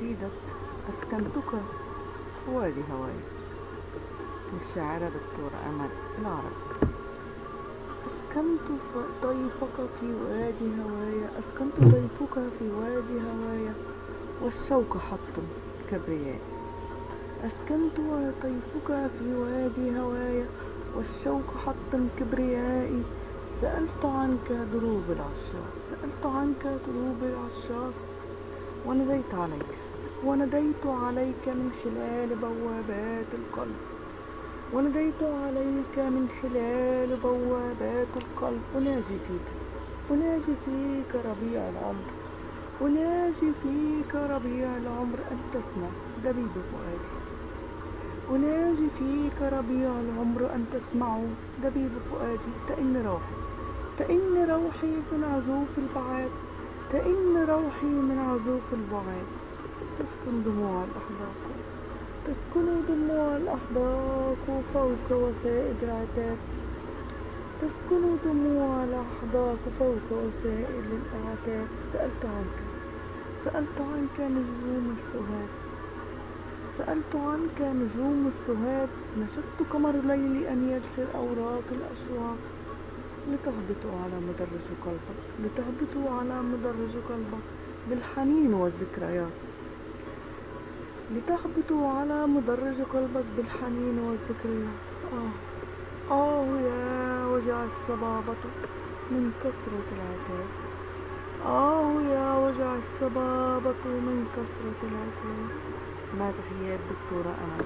قصيدة أسكنتك. وادي هواي للشاعرة دكتورة أمل. العرب أسكنت ضيفك في وادي هوايا أسكنت ضيفك في وادي هوايا والشوق حط كبرياء. أسكنت ضيفك في وادي هوايا والشوق حط كبريائي سألت عنك دروب العشاق. سألت عنك دروب العشاق. ونديت عليك. ونديت عليك من خلال بوابات القلب. ونديت عليك من خلال بوابات القلب. أناجي فيك. أناجي فيك ربيع العمر. أناجي فيك ربيع العمر. أن تسمع دبيب فؤادي. أناجي فيك ربيع العمر. أن تسمعه دبيب فؤادي. تئن روحي. تئن روحي من عزوف البعاد. تئن روحي من عزوف البعاد. تسكن دموع الأحداق. تسكن دموع الأحداق فوق وسائد العتاب تسكن دموع الأحداق فوق وسائل الأعتاب. سألت عنك. سألت عنك نجوم السهاد سألت عنك نجوم السهاد نشدت قمر الليل أن يرسل أوراق الأشواق. لتهبطوا على مدرج قلبك. لتهبطوا على مدرج قلبك. بالحنين والذكريات. لتهبطوا على مدرج قلبك بالحنين والذكريات. آه. آه يا وجع الصبابة من كثرة العتاب. آه يا وجع الصبابة من كثرة العتاب. مع تحيات دكتورة أمل